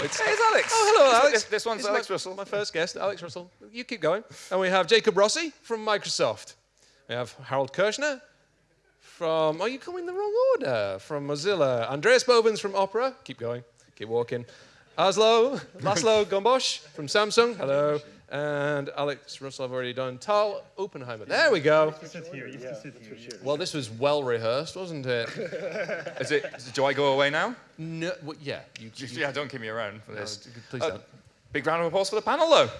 Oh, it's, hey, it's Alex. Oh, hello, Alex. This, this one's Alex my, Russell. My first guest, Alex Russell. You keep going. And we have Jacob Rossi from Microsoft. We have Harald Kirschner from, oh, you come in the wrong order, from Mozilla. Andreas Bovens from Opera. Keep going. Keep walking. Aslo, Laszlo Gombos from Samsung. Hello. And Alex Russell, I've already done. Tal Oppenheimer. There we go. Sit here. You have to sit here. Well, this was well rehearsed, wasn't it? Is it, do I go away now? No, well, yeah. You, you, Yeah, don't keep me around for this. please Uh, don't. Big round of applause for the panel, though.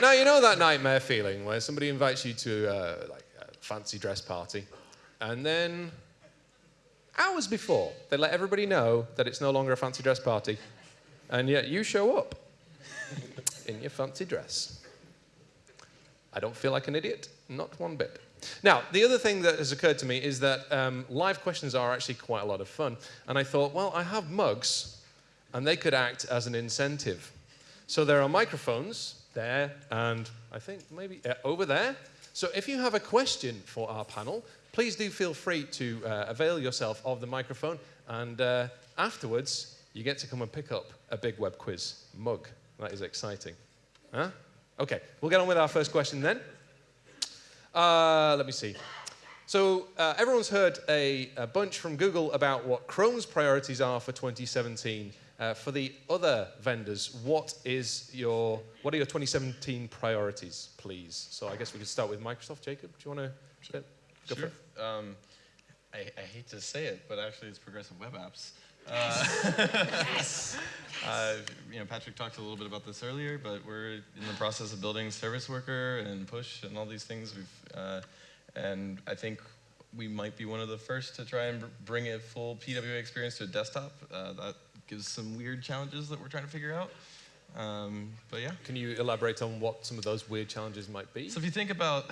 Now you know that nightmare feeling where somebody invites you to uh, like a fancy dress party, and then hours before they let everybody know that it's no longer a fancy dress party, and yet you show up in your fancy dress. I don't feel like an idiot, not one bit. Now, the other thing that has occurred to me is that um, live questions are actually quite a lot of fun. And I thought, well, I have mugs, and they could act as an incentive. So there are microphones there, and I think maybe uh, over there. So if you have a question for our panel, please do feel free to uh, avail yourself of the microphone. And uh, afterwards, you get to come and pick up a big web quiz mug. That is exciting. Huh? Okay, we'll get on with our first question then. Uh, let me see. So uh, everyone's heard a, a bunch from Google about what Chrome's priorities are for 2017. Uh, for the other vendors, what is your what are your 2017 priorities, please? So I guess we could start with Microsoft. Jacob, do you want to go for Sure. it? Um, I, I hate to say it, but actually it's progressive web apps. Uh, uh, you know, Patrick talked a little bit about this earlier, but we're in the process of building Service Worker and Push and all these things. We've, uh, and I think we might be one of the first to try and br- bring a full PWA experience to a desktop. Uh, that gives some weird challenges that we're trying to figure out. Um, but yeah. Can you elaborate on what some of those weird challenges might be? So if you think about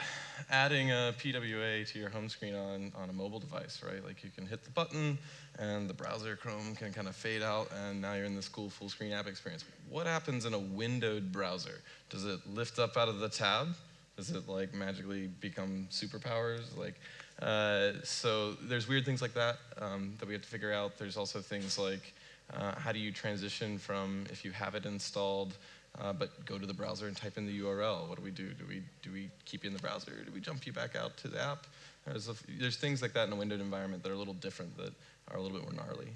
adding a PWA to your home screen on, on a mobile device, right? Like you can hit the button and the browser Chrome can kind of fade out and now you're in this cool full screen app experience. What happens in a windowed browser? Does it lift up out of the tab? Does it like magically become superpowers? Like, uh, so there's weird things like that um, that we have to figure out. There's also things like uh, how do you transition from if you have it installed, uh, but go to the browser and type in the URL. What do we do? Do we do we keep you in the browser? Do we jump you back out to the app? There's, a f there's things like that in a windowed environment that are a little different that are a little bit more gnarly.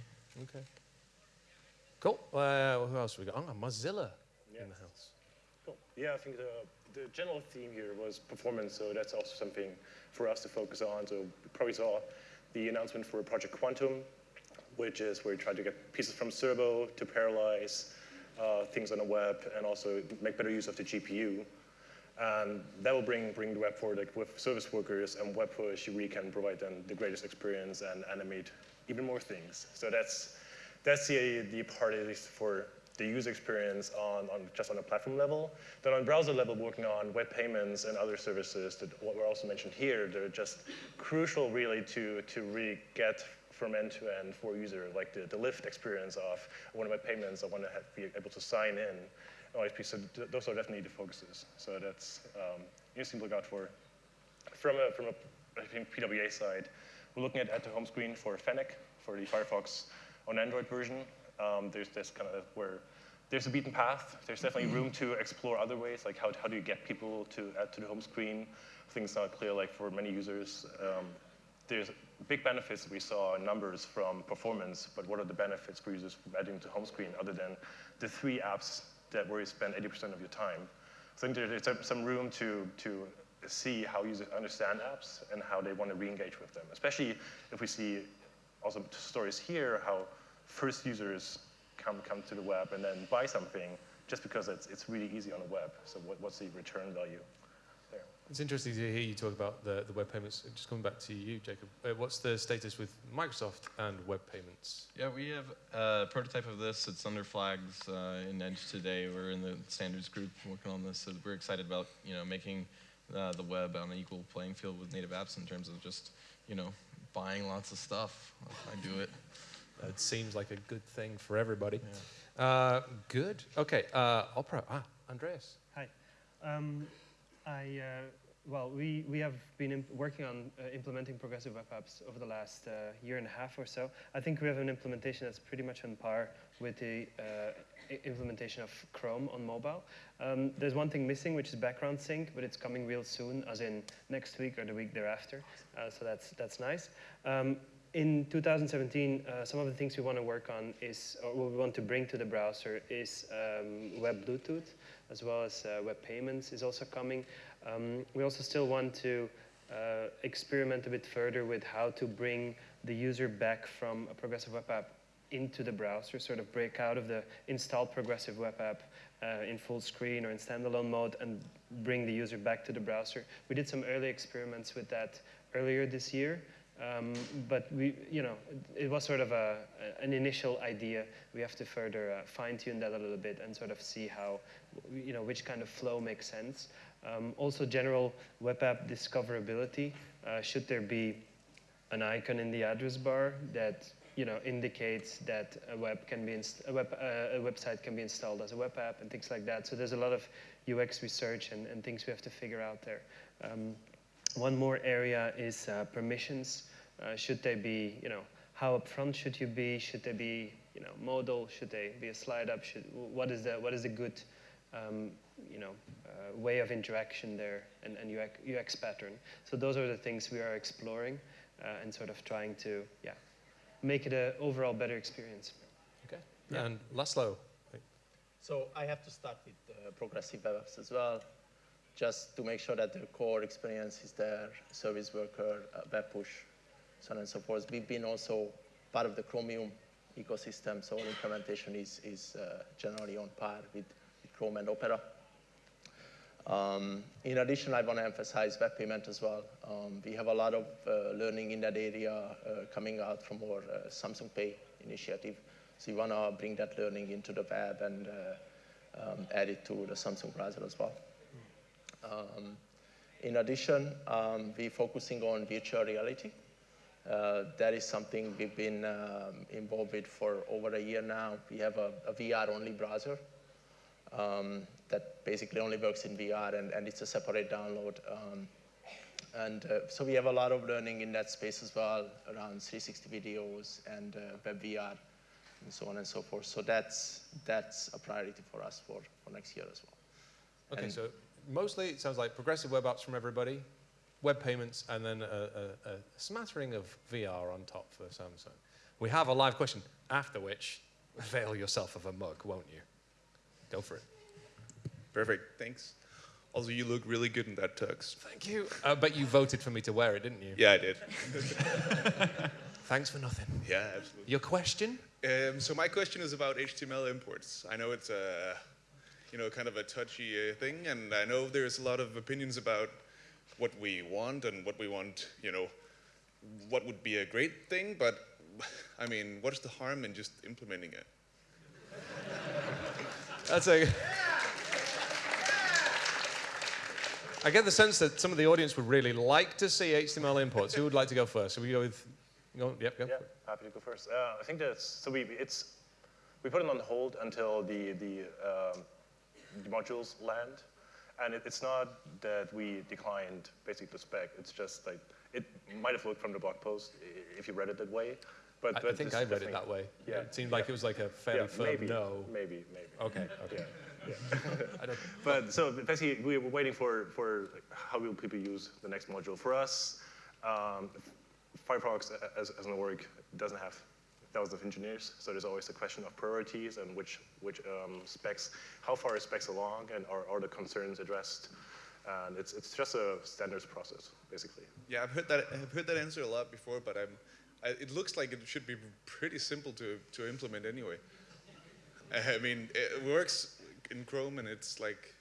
Okay. Cool. Uh, who else we got? Oh, Mozilla Yeah. in the house. Cool. Yeah, I think the, the general theme here was performance, so that's also something for us to focus on. So you probably saw the announcement for Project Quantum, which is where you try to get pieces from Servo to parallelize uh, things on the web and also make better use of the GPU. And that will bring, bring the web forward like with service workers and web push, really can provide them the greatest experience and animate even more things. So that's, that's the, the part at least for the user experience on, on just on a platform level. Then on browser level, working on web payments and other services that what were also mentioned here, they're just crucial really to, to really get from end to end for user, like the, the lift experience of one of my payments, I want to have, be able to sign in. OSP, so th- those are definitely the focuses. So that's um, interesting to look out for. From a, from a I think PWA side, we're looking at, at the home screen for Fennec, for the Firefox on Android version. Um, there's this kind of where there's a beaten path. There's definitely room to explore other ways, like how, how do you get people to add to the home screen? Things not clear, like for many users. Um, there's big benefits we saw in numbers from performance, but what are the benefits for users from adding to home screen other than the three apps that where you spend 80% of your time? I think there's some- room to, to see how users understand apps and how they want to re-engage with them, especially if we see also stories here how first users come, come to the web and then buy something just because it's, it's really easy on the web. So what, what's the return value? It's interesting to hear you talk about the, the web payments. Just coming back to you, Jacob. Uh, what's the status with Microsoft and web payments? Yeah, we have a prototype of this. It's under flags uh, in Edge today. We're in the standards group working on this, so we're excited about you know making uh, the web on an equal playing field with native apps in terms of just you know buying lots of stuff. I do it. It seems like a good thing for everybody. Uh, good. Okay. Uh, opera. Ah, Andreas. Hi. Um, I uh, well, we, we have been working on uh, implementing progressive web apps over the last uh, year and a half or so. I think we have an implementation that's pretty much on par with the uh, implementation of Chrome on mobile. Um, there's one thing missing, which is background sync, but it's coming real soon, as in next week or the week thereafter. Uh, so that's, that's nice. Um, in 2017, uh, some of the things we want to work on is, or what we want to bring to the browser is um, web Bluetooth, as well as uh, web payments is also coming. Um, we also still want to uh, experiment a bit further with how to bring the user back from a progressive web app into the browser, sort of break out of the installed progressive web app uh, in full screen or in standalone mode and bring the user back to the browser. We did some early experiments with that earlier this year. Um, but we, you know, it was sort of a, an initial idea. We have to further uh, fine-tune that a little bit and sort of see how, you know, which kind of flow makes sense. Um, also, general web app discoverability. Uh, should there be an icon in the address bar that you know indicates that a web can be a, web, uh, a website can be installed as a web app and things like that. So there's a lot of UX research and, and things we have to figure out there. Um, one more area is uh, permissions. Uh, should they be, you know, how upfront should you be? Should they be, you know, modal? Should they be a slide up? Should, what is the what is a good, um, you know, uh, way of interaction there and, and UX, UX pattern? So those are the things we are exploring uh, and sort of trying to, yeah, make it an overall better experience. Okay. And Laszlo. So I have to start with uh, progressive web apps as well, just to make sure that the core experience is there, service worker, uh, web push, so on and so forth. We've been also part of the Chromium ecosystem, so our implementation is, is uh, generally on par with, with Chrome and Opera. Um, in addition, I want to emphasize web payment as well. Um, we have a lot of uh, learning in that area uh, coming out from our uh, Samsung Pay initiative. So we want to bring that learning into the web and uh, um, add it to the Samsung browser as well. Um, in addition, um, we're focusing on virtual reality. Uh, that is something we've been um, involved with for over a year now. We have a, a VR-only browser um, that basically only works in VR, and, and it's a separate download. Um, and uh, so we have a lot of learning in that space as well, around 360 videos and uh, web VR, and so on and so forth. So that's, that's a priority for us for, for next year as well. Okay, And- so mostly it sounds like progressive web apps from everybody, web payments, and then a, a, a smattering of VR on top for Samsung. We have a live question, after which, avail yourself of a mug, won't you? Go for it. Perfect, thanks. Also, you look really good in that tux. Thank you. Uh, but you voted for me to wear it, didn't you? Yeah, I did. Thanks for nothing. Yeah, absolutely. Your question? Um, so my question is about HTML imports. I know it's a, you know, kind of a touchy uh, thing, and I know there's a lot of opinions about what we want and what we want, you know, what would be a great thing, but I mean, what's the harm in just implementing it? That's a. I get the sense that some of the audience would really like to see HTML imports. Who would like to go first? Should we go with? Go, yep, go. Yeah, happy to go first. Uh, I think that's so we it's we put it on hold until the the, um, the modules land, and it, it's not that we declined basically the spec. It's just like it might have looked from the blog post if you read it that way, but, I, I think I read it that way. Yeah, It seemed like yeah. it was like a fairly Yeah, firm maybe, no. maybe, maybe. Okay, okay. Yeah, But so basically, we were waiting for, for how will people use the next module. For us, um, Firefox as, as an org doesn't have thousands of engineers, so there's always a question of priorities and which, which um, specs, how far are specs along and are, are the concerns addressed. And it's, it's just a standards process, basically. Yeah, I've heard that. I've heard that answer a lot before, but I'm. I, it looks like it should be pretty simple to to implement anyway. I mean, it works in Chrome, and it's like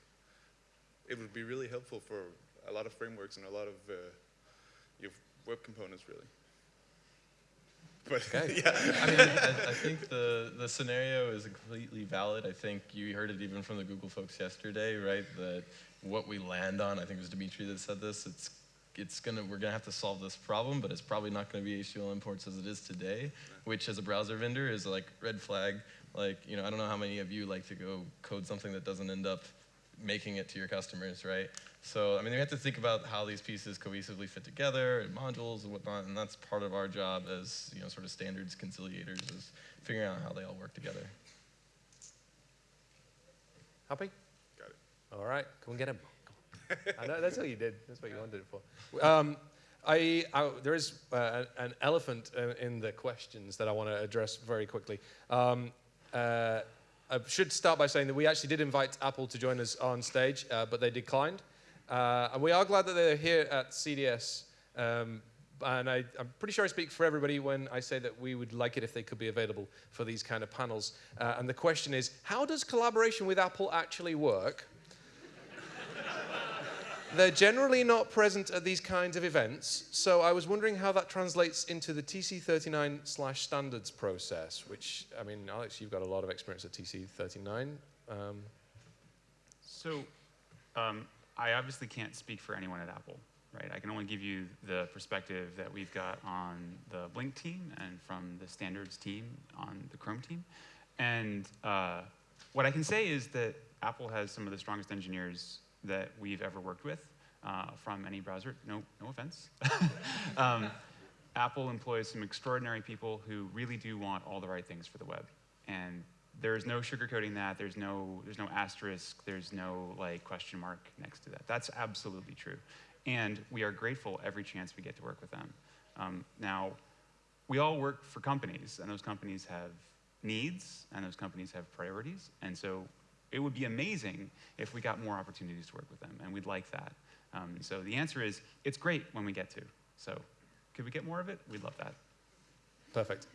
it would be really helpful for a lot of frameworks and a lot of uh, your web components, really. But Okay. yeah, I mean, I, I think the, the scenario is completely valid. I think you heard it even from the Google folks yesterday, right? That what we land on, I think it was Dimitri that said this, it's, it's gonna, we're gonna have to solve this problem, but it's probably not gonna be HTML imports as it is today, which as a browser vendor is like red flag. Like, you know, I don't know how many of you like to go code something that doesn't end up making it to your customers, right? So, I mean, we have to think about how these pieces cohesively fit together and modules and whatnot, and that's part of our job as, you know, sort of standards conciliators is figuring out how they all work together. Happy? Got it. All right, come and get him. I know that's what you did. That's what you wanted it for. Um, I, I, there is uh, an elephant uh, in the questions that I want to address very quickly. Um, uh, I should start by saying that we actually did invite Apple to join us on stage, uh, but they declined. Uh, and we are glad that they're here at CDS. Um, and I, am pretty sure I speak for everybody when I say that we would like it if they could be available for these kind of panels. Uh, and the question is, how does collaboration with Apple actually work? They're generally not present at these kinds of events, so I was wondering how that translates into the TC39 slash standards process, which, I mean, Alex, you've got a lot of experience at TC39. Um, so um, I obviously can't speak for anyone at Apple, right? I can only give you the perspective that we've got on the Blink team and from the standards team on the Chrome team. And uh, what I can say is that Apple has some of the strongest engineers that we've ever worked with uh, from any browser. No, no offense. um, Apple employs some extraordinary people who really do want all the right things for the web. And there's no sugarcoating that. There's no, there's no asterisk. There's no like question mark next to that. That's absolutely true. And we are grateful every chance we get to work with them. Um, now, we all work for companies, and those companies have needs, and those companies have priorities. And so it would be amazing if we got more opportunities to work with them, and we'd like that. Um, so the answer is, it's great when we get to. So could we get more of it? We'd love that. Perfect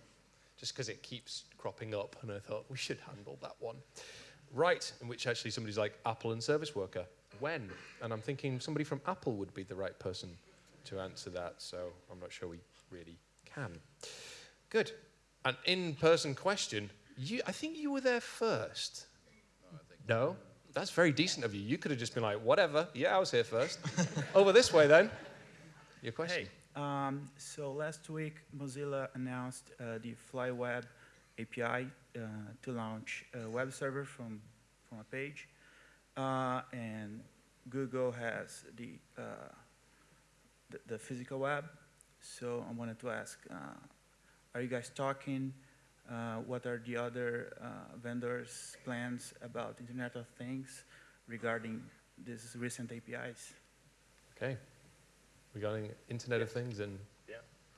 just because it keeps cropping up, and I thought we should handle that one. Right, in which actually somebody's like Apple and service worker. When? And I'm thinking somebody from Apple would be the right person to answer that, so I'm not sure we really can. Good. An in-person question. You, I think you were there first. No, no? That's very decent of you. You could have just been like, whatever. Yeah, I was here first. Over this way, then. Your question. Hey. Um, so last week, Mozilla announced uh, the FlyWeb API uh, to launch a web server from, from a page. Uh, and Google has the, uh, the, the, physical web. So I wanted to ask, uh, are you guys talking? Uh, what are the other vendors' plans about Internet of Things regarding these recent APIs? Okay regarding Internet of Things and yeah,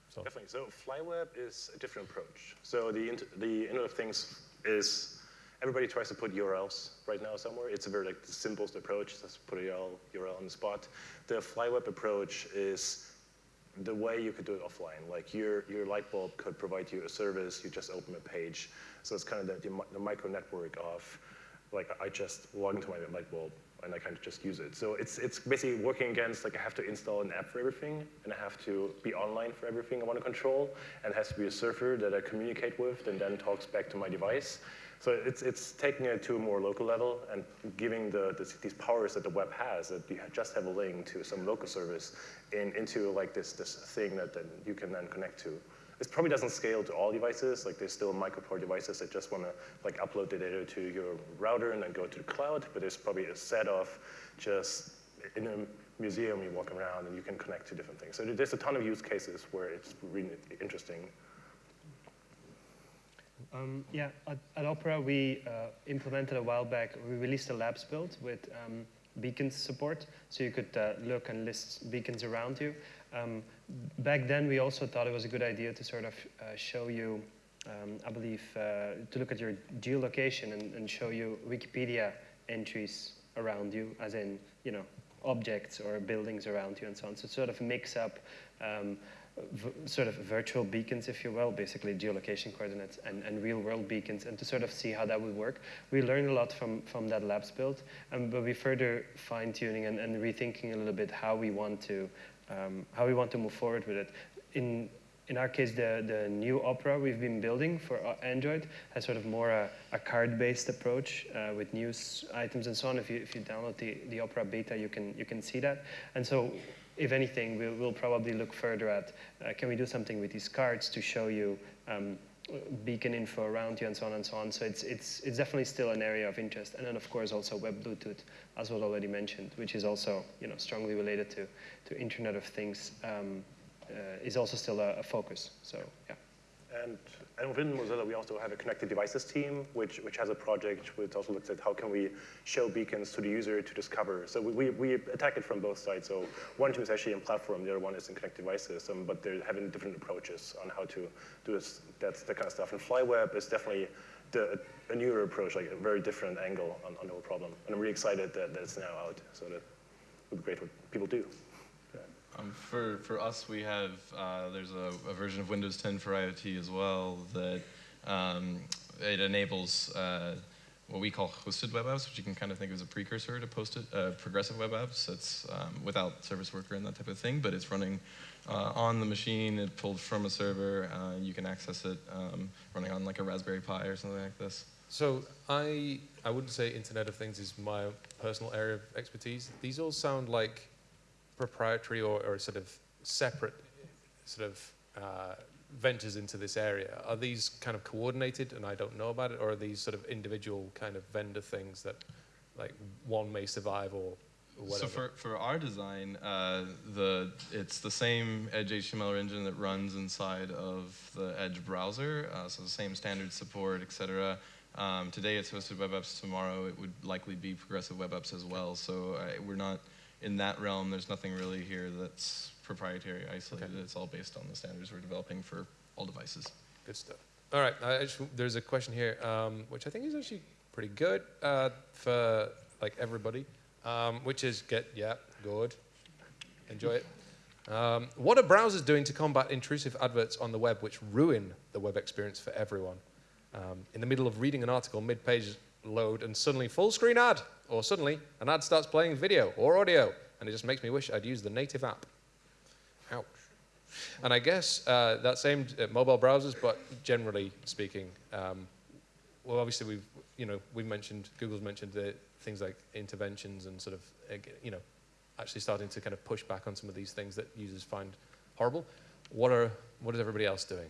so. definitely. So FlyWeb is a different approach. So the the Internet of Things is everybody tries to put URLs right now somewhere. It's a very like the simplest approach. Just put a URL URL on the spot. The FlyWeb approach is the way you could do it offline. Like your your light bulb could provide you a service. You just open a page. So it's kind of the, the, the micro network of like I just log into my light bulb and I kind of just use it. So it's, it's basically working against, like I have to install an app for everything, and I have to be online for everything I want to control, and it has to be a server that I communicate with and then talks back to my device. So it's, it's taking it to a more local level and giving the, the, these powers that the web has, that you just have a link to some local service in, into like this, this thing that, you can then connect to. This probably doesn't scale to all devices. Like there's still microport devices that just want to like upload the data to your router and then go to the cloud. But there's probably a set of just in a museum you walk around and you can connect to different things. So there's a ton of use cases where it's really interesting. Um, yeah, at, at, Opera we uh, implemented a while back, we released a labs build with um, beacons support, so you could uh, look and list beacons around you. Um, back then, we also thought it was a good idea to sort of uh, show you, um, I believe, uh, to look at your geolocation and, and, show you Wikipedia entries around you, as in, you know, objects or buildings around you and so on. So sort of mix up um, sort of virtual beacons, if you will, basically geolocation coordinates and, and real world beacons, and to sort of see how that would work. We learned a lot from, from that labs build, um, but we further fine tuning and, and rethinking a little bit how we want to um, how we want to move forward with it. In, in our case, the, the new Opera we've been building for uh, Android has sort of more a, a card-based approach uh, with news items and so on. If you, if you download the, the Opera beta, you can, you can see that. And so if anything, we'll, we'll probably look further at, uh, can we do something with these cards to show you um, beacon info around you and so on and so on. So it's, it's, it's definitely still an area of interest. And then of course also web Bluetooth, as was already mentioned, which is also you know, strongly related to, to Internet of Things, um, uh, is also still a, a focus. So yeah. And, and within Mozilla, we also have a connected devices team, which, which has a project which also looks at how can we show beacons to the user to discover. So we, we, attack it from both sides. So one team is actually in platform, the other one is in connected devices, um, but they're having different approaches on how to do this, that's that kind of stuff. And FlyWeb is definitely the, a newer approach, like a very different angle on, on the whole problem. And I'm really excited that, that it's now out, so that would be great what people do. For, for us, we have, uh, there's a, a, version of Windows 10 for IoT as well that um, it enables uh, what we call hosted web apps, which you can kind of think of as a precursor to posted, uh, progressive web apps. It's um, without service worker and that type of thing, but it's running uh, on the machine, it pulled from a server, uh, you can access it um, running on like a Raspberry Pi or something like this. So I, I wouldn't say Internet of Things is my personal area of expertise. These all sound like proprietary or, or sort of separate sort of uh, ventures into this area? Are these kind of coordinated and I don't know about it, or are these sort of individual kind of vendor things that like one may survive or Whatever. So for, for our design, uh, the it's the same Edge HTML engine that runs inside of the Edge browser, uh, so the same standard support, et cetera. Um, today it's hosted web apps. Tomorrow it would likely be progressive web apps as well. So uh, we're not in that realm, there's nothing really here that's proprietary, isolated. Okay. It's all based on the standards we're developing for all devices. Good stuff. All right, there's a question here, um, which I think is actually pretty good uh, for like everybody, um, which is get, yeah, good, enjoy it. Um, what are browsers doing to combat intrusive adverts on the web which ruin the web experience for everyone? Um, in the middle of reading an article, mid-page load, and suddenly full screen ad, or suddenly an ad starts playing video or audio, and it just makes me wish I'd used the native app. Ouch. And I guess uh, aimed at mobile browsers, but generally speaking, um, well, obviously we've, you know, we've mentioned, Google's mentioned the things like interventions and sort of, you know, actually starting to kind of push back on some of these things that users find horrible. What are, what is everybody else doing?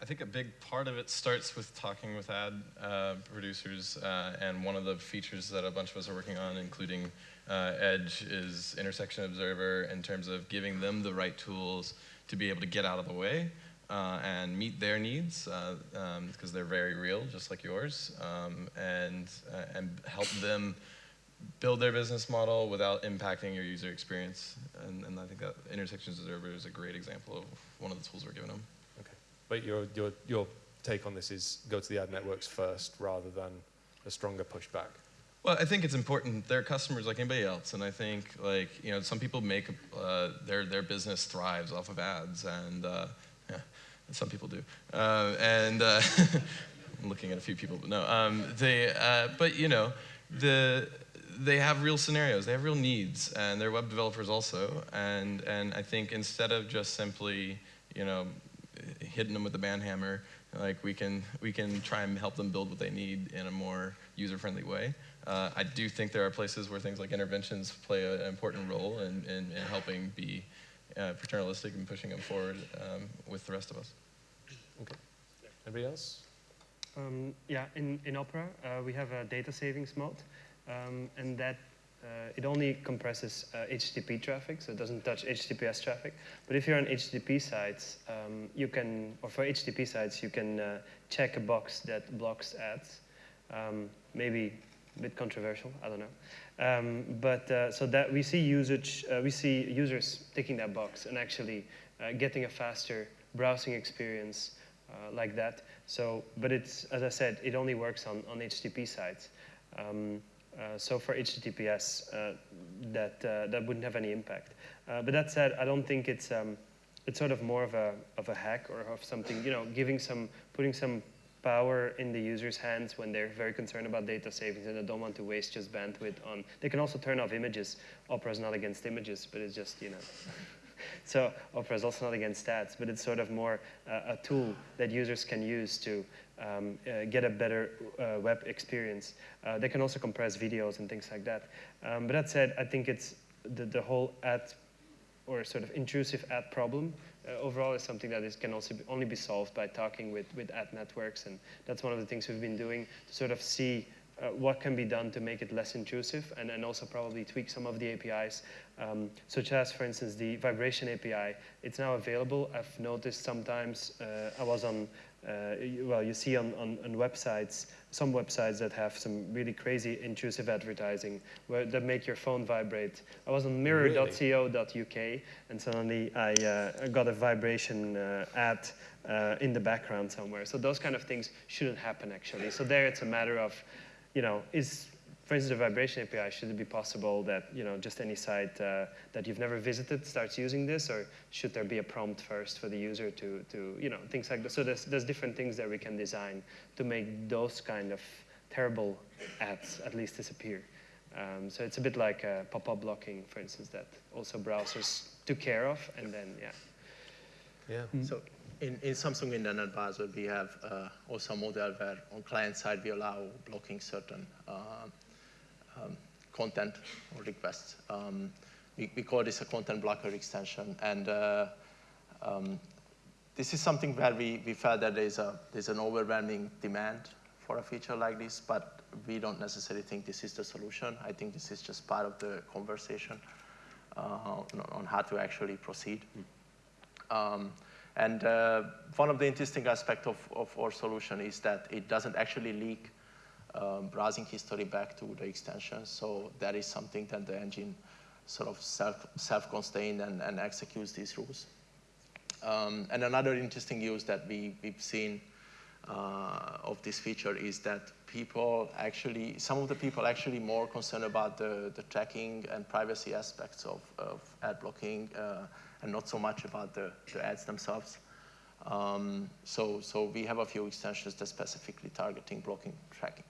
I think a big part of it starts with talking with ad uh, producers, uh, and one of the features that a bunch of us are working on, including uh, Edge, is Intersection Observer in terms of giving them the right tools to be able to get out of the way uh, and meet their needs, because uh, um, they're very real, just like yours, um, and, uh, and help them build their business model without impacting your user experience. And, and I think that Intersection Observer is a great example of one of the tools we're giving them. But your, your, your take on this is go to the ad networks first rather than a stronger pushback. Well, I think it's important. They're customers like anybody else, and I think like you know some people make uh, their their business thrives off of ads, and uh, yeah, some people do. Uh, and uh, I'm looking at a few people, but no, um, they. Uh, but you know, the they have real scenarios, they have real needs, and they're web developers also. And and I think instead of just simply you know hitting them with the band hammer. Like we can, we can try and help them build what they need in a more user-friendly way. Uh, I do think there are places where things like interventions play a, an important role in, in, in helping be uh, paternalistic and pushing them forward um, with the rest of us. Okay. Anybody else? Um, yeah, in, in Opera, uh, we have a data savings mode, um, and that uh, it only compresses uh, HTTP traffic, so it doesn't touch HTTPS traffic. But if you're on HTTP sites, um, you can, or for HTTP sites, you can uh, check a box that blocks ads. Um, maybe a bit controversial, I don't know. Um, but uh, so that we see usage, uh, we see users ticking that box and actually uh, getting a faster browsing experience like that. So, but it's, as I said, it only works on, on HTTP sites. Uh, so for HTTPS, uh, that, uh, that wouldn't have any impact. but that said, I don't think it's, um, it's sort of more of a, of a hack or of something, you know, giving some, putting some power in the user's hands when they're very concerned about data savings and they don't want to waste just bandwidth on. They can also turn off images. Opera is not against images, but it's just, you know. so Opera is also not against stats, but it's sort of more uh, a tool that users can use to um, uh, get a better uh, web experience. Uh, they can also compress videos and things like that. Um, but that said, I think it's the, the whole ad or sort of intrusive ad problem uh, overall is something that is, can also be, only be solved by talking with, with ad networks. And that's one of the things we've been doing to sort of see uh, what can be done to make it less intrusive and, and also probably tweak some of the APIs, um, such as, for instance, the vibration API. It's now available. I've noticed sometimes, uh, I was on, uh, well, you see on, on, on, websites, some websites that have some really crazy intrusive advertising where, that make your phone vibrate. I was on mirror.co.uk and suddenly I uh, got a vibration uh, ad uh, in the background somewhere. So those kind of things shouldn't happen actually. So there it's a matter of you know, is, for instance, the vibration API, should it be possible that, you know, just any site uh, that you've never visited starts using this, or should there be a prompt first for the user to, to you know, things like that. So there's, there's different things that we can design to make those kind of terrible ads at least disappear. Um, so it's a bit like uh, pop-up blocking, for instance, that also browsers took care of, and then, yeah. Yeah. Mm -hmm. So in, in Samsung Internet Browser, we have uh, also a model where on client side we allow blocking certain uh, um, content or requests. Um, we, we, call this a content blocker extension. And uh, um, this is something where we, we felt that there's, a, there's an overwhelming demand for a feature like this, but we don't necessarily think this is the solution. I think this is just part of the conversation uh, on, how to actually proceed. Um, and uh, one of the interesting aspects of, of our solution is that it doesn't actually leak um, browsing history back to the extension. So that is something that the engine sort of self, self-contained and, and executes these rules. Um, and another interesting use that we, we've seen uh, of this feature is that people actually, some of the people actually more concerned about the, the tracking and privacy aspects of, of ad blocking uh, and not so much about the, the ads themselves. Um, so, so we have a few extensions that specifically targeting blocking tracking.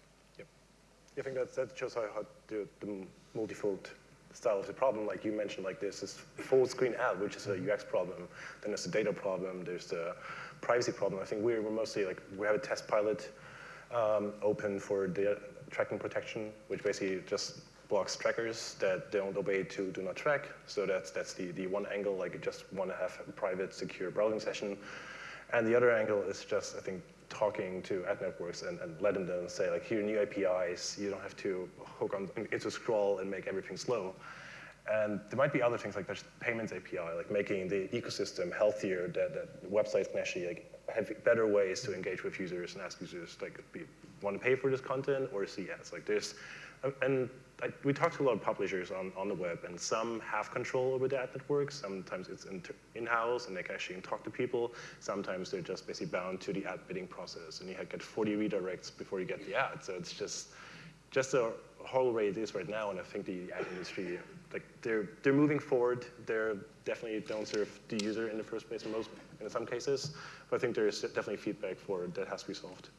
I think that, that shows how, how the, the multifold style of the problem, like you mentioned, like this is full screen ad, which is a UX problem. Then there's the data problem. There's the privacy problem. I think we're, we're mostly like, we have a test pilot um, open for data tracking protection, which basically just blocks trackers that don't obey to do not track. So that's, that's the, the one angle, like you just want to have a private, secure browsing session. And the other angle is just, I think, talking to ad networks and, and letting them say, like, here are new APIs. You don't have to hook on into scroll and make everything slow. And there might be other things like there's payments API, like making the ecosystem healthier, that, that websites can actually like, have better ways to engage with users and ask users, like, be, want to pay for this content or see ads. Like there's, and uh, I, uh, we talked to a lot of publishers on, on the web, and some have control over the ad network. Sometimes it's in-house, and they can actually talk to people. Sometimes they're just basically bound to the ad bidding process, and you get 40 redirects before you get the ad. So it's just just a whole way it is right now, and I think the ad industry, like they're they're moving forward. They're definitely don't serve the user in the first place in most in some cases, but I think there's definitely feedback for that has to be solved.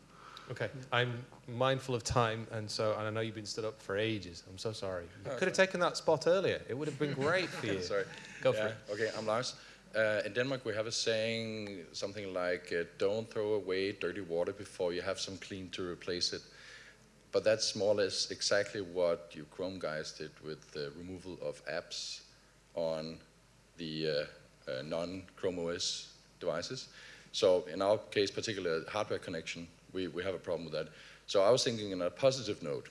Okay, I'm mindful of time, and so and I know you've been stood up for ages. I'm so sorry. You could have taken that spot earlier. It would have been great for you. sorry. Go yeah. for it. Okay, I'm Lars. Uh, in Denmark, we have a saying, something like, uh, don't throw away dirty water before you have some clean to replace it. But that's more or less exactly what you Chrome guys did with the removal of apps on the uh, uh non-Chrome OS devices. So in our case, particular hardware connection, we, we have a problem with that. So I was thinking in a positive note,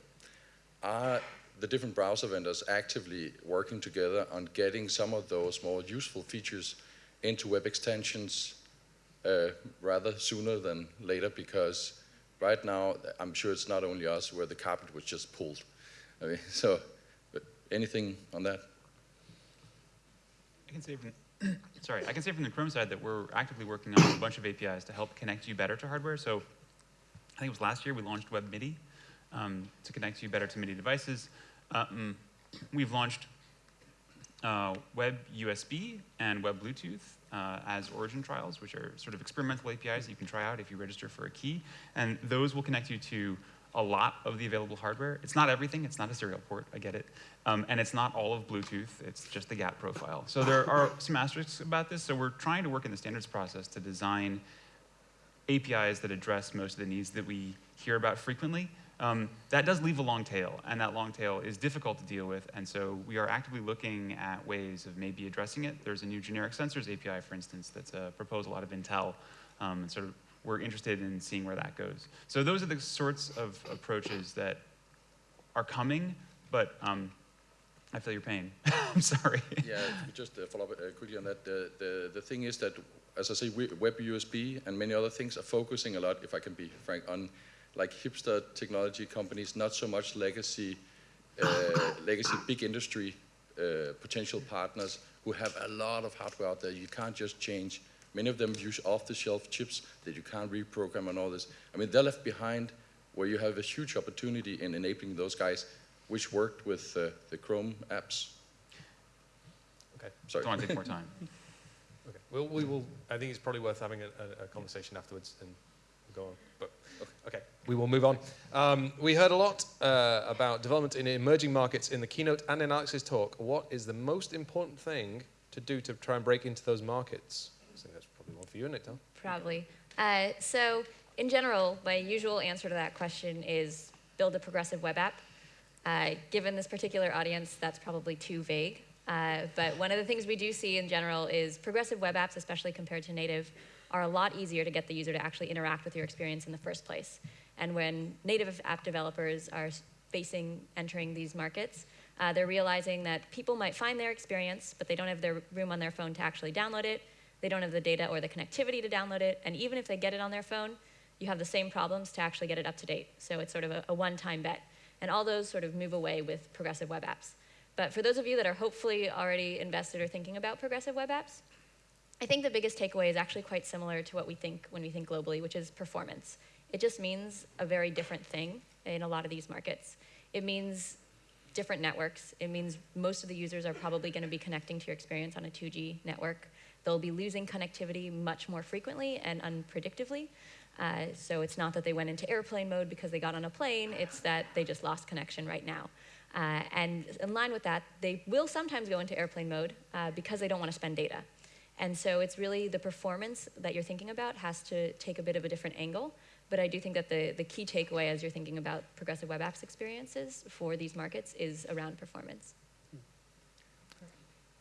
are the different browser vendors actively working together on getting some of those more useful features into web extensions uh, rather sooner than later because right now I'm sure it's not only us where the carpet was just pulled. I mean, so anything on that? I can say from, sorry, I can say from the Chrome side that we're actively working on a bunch of APIs to help connect you better to hardware. So I think it was last year we launched Web MIDI um, to connect you better to MIDI devices. Um, we've launched uh, Web USB and Web Bluetooth uh, as origin trials, which are sort of experimental APIs that you can try out if you register for a key. And those will connect you to a lot of the available hardware. It's not everything, it's not a serial port, I get it. Um, and it's not all of Bluetooth, it's just the GATT profile. So there are some asterisks about this, so we're trying to work in the standards process to design APIs that address most of the needs that we hear about frequently. Um, that does leave a long tail, and that long tail is difficult to deal with, and so we are actively looking at ways of maybe addressing it. There's a new generic sensors API, for instance, that's a proposal out of Intel, um, and sort of we're interested in seeing where that goes. So those are the sorts of approaches that are coming, but um, I feel your pain. I'm sorry. Yeah, just uh, follow up uh, quickly on that. The, the, the thing is that, as I say, we, Web USB and many other things are focusing a lot, if I can be frank, on like hipster technology companies, not so much legacy, uh, legacy big industry uh, potential partners who have a lot of hardware out there. You can't just change. Many of them use off-the-shelf chips that you can't reprogram and all this. I mean, they're left behind where you have a huge opportunity in enabling those guys, which worked with uh, the Chrome apps. Okay. Sorry. Don't want to take more time. Okay. Well, we will. I think it's probably worth having a, a, a conversation afterwards and go on. But okay, we will move on. Um, we heard a lot uh, about development in emerging markets in the keynote and in Alex's talk. What is the most important thing to do to try and break into those markets? I think that's probably one for you, isn't it, Tom? Probably. Uh, so, in general, my usual answer to that question is build a progressive web app. Uh, given this particular audience, that's probably too vague. Uh, but one of the things we do see in general is progressive web apps, especially compared to native, are a lot easier to get the user to actually interact with your experience in the first place. And when native app developers are facing entering these markets, uh, they're realizing that people might find their experience, but they don't have their room on their phone to actually download it. They don't have the data or the connectivity to download it. And even if they get it on their phone, you have the same problems to actually get it up to date. So it's sort of a, a one-time bet. And all those sort of move away with progressive web apps. But for those of you that are hopefully already invested or thinking about progressive web apps, I think the biggest takeaway is actually quite similar to what we think when we think globally, which is performance. It just means a very different thing in a lot of these markets. It means different networks. It means most of the users are probably going to be connecting to your experience on a 2G network. They'll be losing connectivity much more frequently and unpredictably. Uh, so it's not that they went into airplane mode because they got on a plane, it's that they just lost connection right now. Uh, and in line with that, they will sometimes go into airplane mode uh, because they don't want to spend data. And so it's really the performance that you're thinking about has to take a bit of a different angle. But I do think that the, the key takeaway as you're thinking about progressive web apps experiences for these markets is around performance.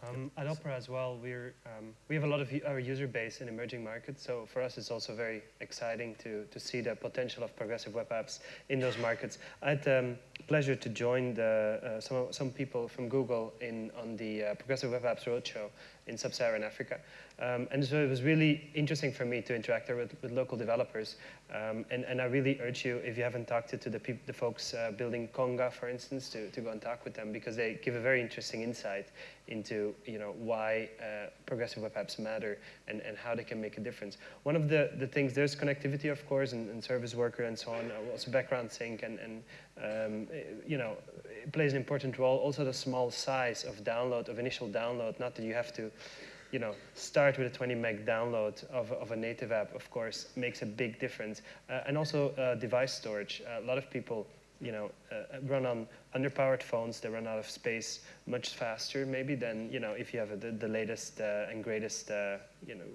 Um, at Opera as well, we're, um, we have a lot of our user base in emerging markets, so for us it's also very exciting to, to see the potential of progressive web apps in those markets. I had the um, pleasure to join the, uh, some, some people from Google in, on the uh, Progressive Web Apps Roadshow in sub-Saharan Africa. Um, and so it was really interesting for me to interact with, with local developers. Um, and, and I really urge you, if you haven't talked to, to the, the folks uh, building Konga, for instance, to, to go and talk with them because they give a very interesting insight into you know, why uh, progressive web apps matter and, and how they can make a difference. One of the, the things, there's connectivity, of course, and, and service worker and so on, uh, also background sync, and, and um, you know, it plays an important role. Also the small size of download, of initial download, not that you have to you know, start with a 20 meg download of, of a native app, of course, makes a big difference. Uh, and also uh, device storage. Uh, a lot of people, you know, uh, run on underpowered phones. They run out of space much faster, maybe, than, you know, if you have a, the, the, latest uh, and greatest, uh, you know,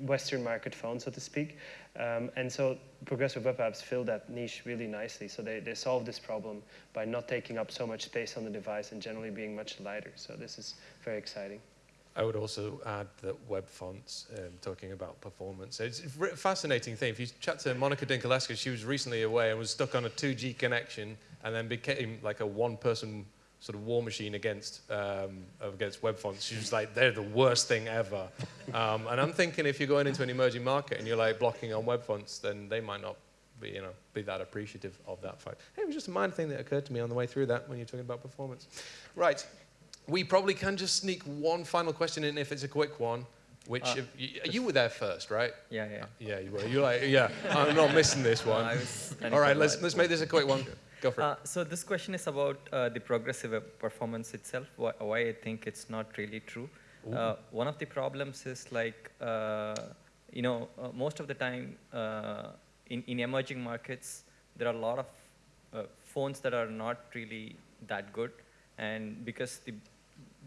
Western market phone, so to speak. Um, and so progressive web apps fill that niche really nicely. So they, they solve this problem by not taking up so much space on the device and generally being much lighter. So this is very exciting. I would also add that web fonts, um, talking about performance, it's a fascinating thing. If you chat to Monica Dinculescu, she was recently away and was stuck on a 2G connection and then became like a one-person sort of war machine against um, against web fonts. She was like, they're the worst thing ever. Um, and I'm thinking if you're going into an emerging market and you're like blocking on web fonts, then they might not be, you know, be that appreciative of that fact. Hey, it was just a minor thing that occurred to me on the way through that when you're talking about performance. Right, we probably can just sneak one final question in if it's a quick one. Which uh, if, you, you, were there first, right? Yeah, yeah. Yeah, you were. You're like, yeah, I'm not missing this one. No, All right, let's let's make this a quick one. Go for it. Uh, so this question is about uh, the progressive performance itself. Why, why, I think it's not really true. Uh, one of the problems is like, uh, you know, uh, most of the time in in emerging markets, there are a lot of phones that are not really that good, and because the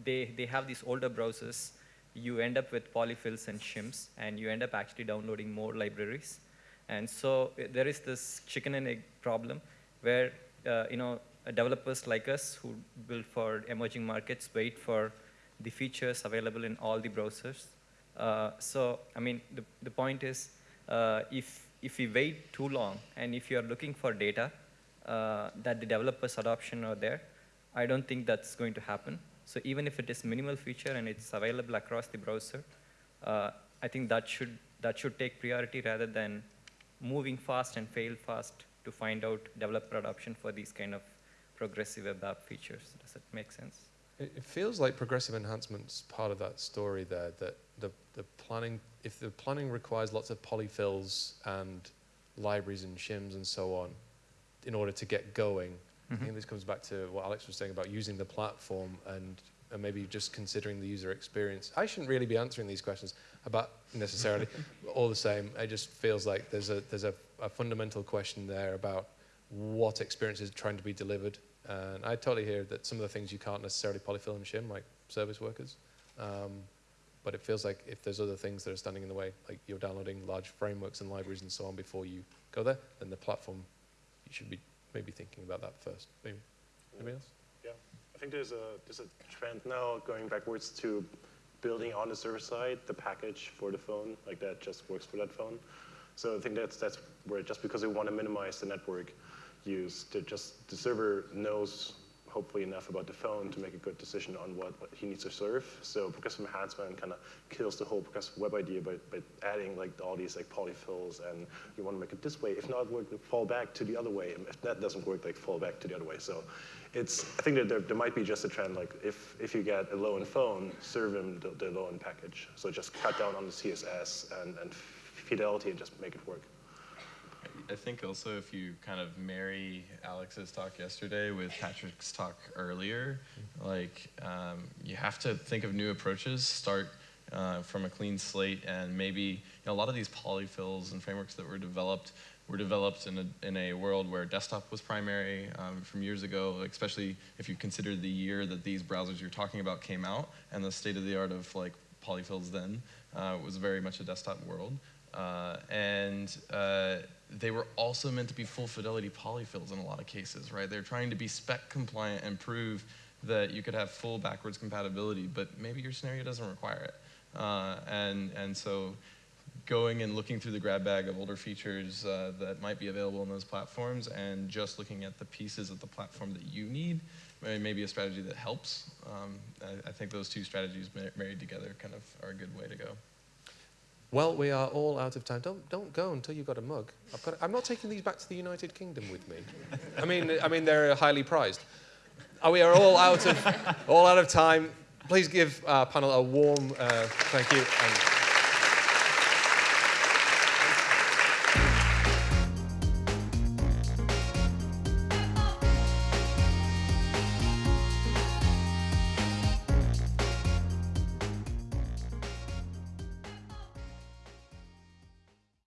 they, they have these older browsers, you end up with polyfills and shims, and you end up actually downloading more libraries. And so there is this chicken and egg problem. where uh, you know developers like us who build for emerging markets wait for the features available in all the browsers. Uh, so I mean, the, the point is, uh, if, if we wait too long and if you're looking for data uh, that the developers adoption are there, I don't think that's going to happen. So even if it is minimal feature and it's available across the browser, uh, I think that should, that should take priority rather than moving fast and fail fast to find out developer adoption for these kind of progressive web app features. Does that make sense? It, it feels like progressive enhancement's part of that story there, that the, the planning, if the planning requires lots of polyfills and libraries and shims and so on in order to get going, I think this comes back to what Alex was saying about using the platform and, and maybe just considering the user experience. I shouldn't really be answering these questions about necessarily, all the same, it just feels like there's a there's a, a fundamental question there about what experience is trying to be delivered. And I totally hear that some of the things you can't necessarily polyfill and shim, like service workers. Um, but it feels like if there's other things that are standing in the way, like you're downloading large frameworks and libraries and so on before you go there, then the platform, you should be maybe thinking about that first. Maybe. Anybody else? Yeah, I think there's a there's a trend now going backwards to building on the server side the package for the phone, like that just works for that phone. So I think that's that's where just because we want to minimize the network use, to just the server knows hopefully enough about the phone to make a good decision on what, what he needs to serve. So progressive enhancement kind of kills the whole progressive web idea by, by adding like all these like polyfills and you want to make it this way. If not work, fall back to the other way. And if that doesn't work, like fall back to the other way. So it's, I think that there, there might be just a trend like if, if you get a low-end phone, serve him the, the low-end package. So just cut down on the CSS and, and fidelity and just make it work. I think also if you kind of marry Alex's talk yesterday with Patrick's talk earlier, like um, you have to think of new approaches, start uh, from a clean slate, and maybe you know, a lot of these polyfills and frameworks that were developed were developed in a, in a world where desktop was primary um, from years ago, especially if you consider the year that these browsers you're talking about came out and the state of the art of like polyfills then uh, was very much a desktop world. Uh, and uh, they were also meant to be full fidelity polyfills in a lot of cases, right? They're trying to be spec compliant and prove that you could have full backwards compatibility, but maybe your scenario doesn't require it. Uh, and, and so going and looking through the grab bag of older features uh, that might be available on those platforms and just looking at the pieces of the platform that you need may be a strategy that helps. Um, I, I, think those two strategies married together kind of are a good way to go. Well, we are all out of time. Don't don't go until you've got a mug. I've got. I'm not taking these back to the United Kingdom with me. I mean, I mean they're highly prized. Uh, we are all out of all out of time. Please give our panel a warm uh, thank you.